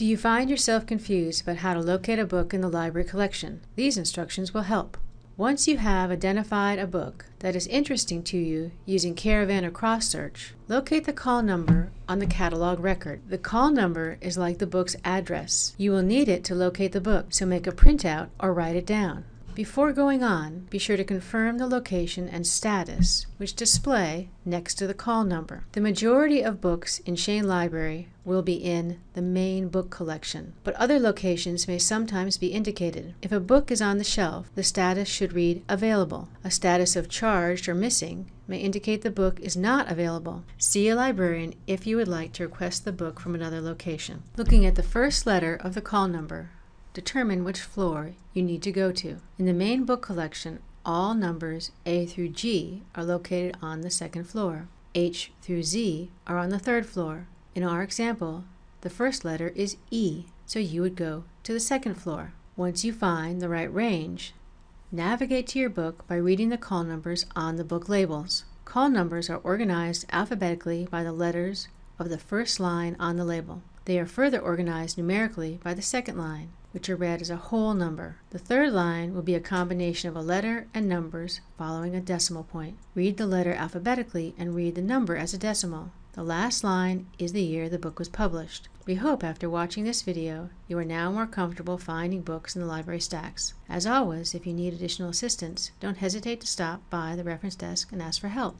Do you find yourself confused about how to locate a book in the library collection? These instructions will help. Once you have identified a book that is interesting to you using Caravan or Cross Search, locate the call number on the catalog record. The call number is like the book's address. You will need it to locate the book, so make a printout or write it down. Before going on, be sure to confirm the location and status, which display next to the call number. The majority of books in Shane Library will be in the main book collection, but other locations may sometimes be indicated. If a book is on the shelf, the status should read Available. A status of Charged or Missing may indicate the book is not available. See a librarian if you would like to request the book from another location. Looking at the first letter of the call number, determine which floor you need to go to. In the main book collection, all numbers A through G are located on the second floor. H through Z are on the third floor. In our example, the first letter is E, so you would go to the second floor. Once you find the right range, navigate to your book by reading the call numbers on the book labels. Call numbers are organized alphabetically by the letters of the first line on the label. They are further organized numerically by the second line which are read as a whole number. The third line will be a combination of a letter and numbers following a decimal point. Read the letter alphabetically and read the number as a decimal. The last line is the year the book was published. We hope after watching this video you are now more comfortable finding books in the library stacks. As always, if you need additional assistance, don't hesitate to stop by the reference desk and ask for help.